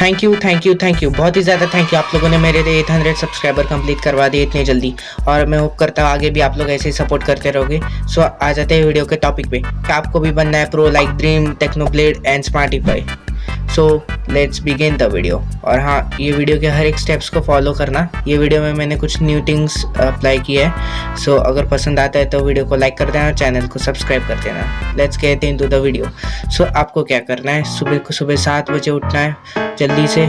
Thank you thank you thank you बहुत ही ज़्यादा थैंक यू आप लोगों ने मेरे एट हंड्रेड सब्सक्राइबर कंप्लीट करवा दिए इतने जल्दी। और मैं होप करता हूँ आगे भी आप लोग ऐसे ही सपोर्ट करते रहोगे। सो आ जाते हैं वीडियो के टॉपिक पे। आपको भी बनना है pro like Dream techno Technoblade and Smartify so let's begin the video और हाँ ये वीडियो के हर एक स्टेप्स को फॉलो करना। ये वीडियो में मैंने कुछ न्यू थिंग्स अप्लाई किए है। सो अगर पसंद आता है तो वीडियो को लाइक कर देना और चैनल को सब्सक्राइब कर देना। Let's get into the video so आपको क्या करना है? सुबह को सुबह सात बजे उठना है जल्दी से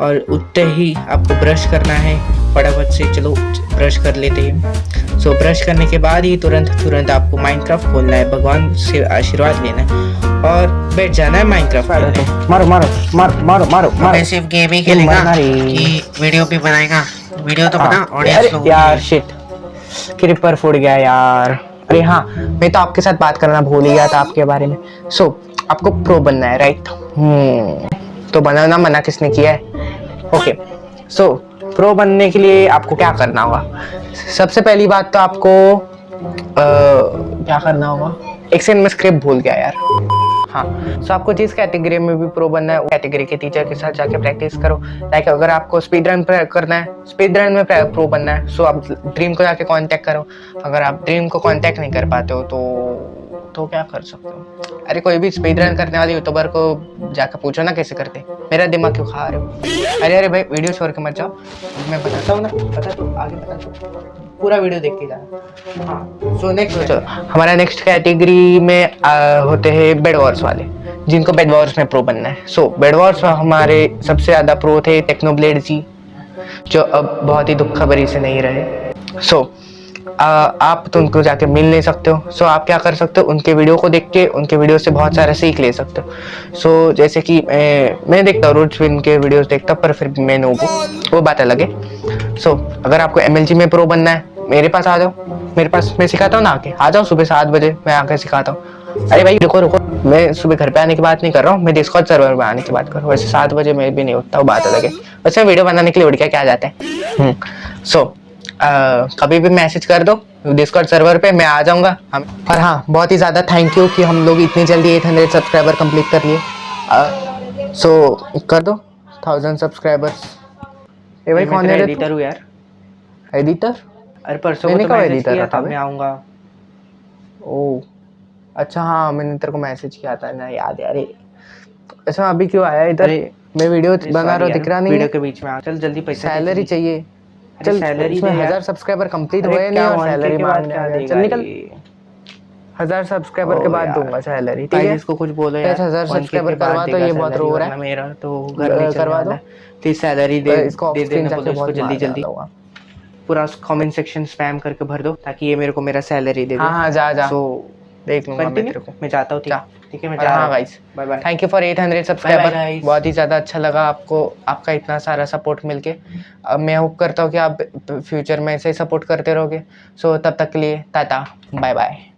और उठते ही आपको ब्रश करना है। फटाफट से चलो ब्रश कर लेते हैं। सो ब्रश करने के बाद ही तुरंत तुरंत आपको माइनक्राफ्ट खोलना है। भगवान से आशीर्वाद लेना है। और बैठ जाना है माइनक्राफ्ट खेलने मारो मारो मारो मारो मारो मैं मारो। सिर्फ़ गेम ही खेलेगा कि वीडियो भी बनाएगा। वीडियो तो बना हाँ, ऑडियंस लोग यार शिट क्रिपर फूट गया यार। अरे हाँ मैं तो आपके साथ बात करना भूल ही गया था आपके बारे में। सो आपको प्रो बनना है राइट हम्म। तो बनाना मना किसने किया है? ओके सो प्रो बनने के लिए आपको क्या करना होगा? सबसे पहली बात तो आपको अ, क्या करना होगा? एक सेकंड में स्क्रिप्ट भूल गया यार। हाँ सो आपको जिस कैटेगरी में भी प्रो बनना है वो कैटेगरी के टीचर के साथ जाके प्रैक्टिस करो। लाइक अगर आपको स्पीड रन करना है स्पीड रन में प्रो बनना है सो आप ड्रीम को जाके कांटेक्ट करो। अगर आप ड्रीम को कांटेक्ट नहीं कर पाते हो तो तो क्या कर सकते हो? अरे कोई भी स्पीड रन करने वाले यूट्यूबर को जाकर पूछो ना कैसे करते मेरा दिमाग क्यों खा रहे हो? अरे अरे भाई वीडियो छोड़ के मत जाओ। मैं बताता हूँ ना बता तो आगे बता तो पूरा वीडियो देख के जाना हाँ। सो नेक्स्ट हमारा नेक्स्ट कैटेगरी में आ, होते हैं बेड वॉर्स वाले जिनको बेड वॉर्स में प्रो बनना है। सो बेड वॉर्स हमारे सबसे ज़्यादा प्रो थे टेक्नोब्लेड जी जो अब बहुत ही दुख खबरी से नहीं रहे। सो आप तो उनको जाके मिल नहीं सकते हो। सो आप क्या कर सकते हो? उनके वीडियो को देख के, उनके वीडियो से बहुत सारा सीख ले सकते हो। सो जैसे कि मैं देखता हूँ, रोज इनके वीडियोस देखता पर फिर मैं नो वो बात अलग है। सो अगर आपको एमएलजी में प्रो बनना है, मेरे पास आ जाओ। मेरे पास, मैं सिखाता हूँ ना आके। आ जाओ सुबह सात बजे, मैं आके सिखाता हूँ। अरे भाई, रुको रुको। मैं सुबह घर पे आने की बात नहीं कर रहा हूँ। मैं डिस्कॉर्ड सर्वर में आने की बात कर रहा हूँ। वैसे सात बजे मैं भी नहीं उठता हूँ बात अलग है। वैसे वीडियो बनाने के लिए उठ के क्या जाता है? सो कभी भी मैसेज कर दो डिस्कॉर्ड सर्वर पे मैं आ जाऊँगा। हम और हाँ बहुत ही ज़्यादा थैंक यू कि हम लोग इतनी जल्दी 800 सब्सक्राइबर कंप्लीट कर लिए। सो कर दो थाउज़ेंड सब्सक्राइबर्स ये भाई कौन है एडिटर हूँ यार। एडिटर अरे परसों मैंने को तो कब रखा था मैं आऊँगा। ओ अच्छा हाँ मैंने तेरे को मैसेज किया था ना याद है अरे। अच्छा अभी क्यों आया इधर? मैं वीडियो बना रहा हूँ दिख रहा नहीं वीडियो के बीच में आ चल जल्दी पैसे सैलरी चाहिए। चल सैलरी। हज़ार सब्सक्राइबर कंप्लीट हुए नहीं और सैलरी मांगने चल निकल। हज़ार सब्सक्राइबर के बाद दूँगा सैलरी ठीक है? इसको कुछ बोलो यार हज़ार सब्सक्राइबर करवा तो ये बहुत रो रहा है। मेरा तो घर नहीं करवा दो। प्लीज़ सैलरी दे इसको दे देना बोलो इसको जल्दी जल्दी। पूरा कमेंट सेक्शन स्पैम करके भर दो ताकि ये मेरे को मेरा सैलरी दे दे। हाँ हाँ जा जा। सो देख लूँगा मैं तेरे को। मैं जाता हूँ ठीक है? मैं जा हाँ रहा हूँ। Guys bye bye thank you for 800 subscriber बहुत ही ज़्यादा अच्छा लगा आपको आपका इतना सारा सपोर्ट मिलके। अब मैं होप करता हूँ कि आप फ्यूचर में ऐसे ही सपोर्ट करते रहोगे। सो तब तक के लिए टाटा। Bye bye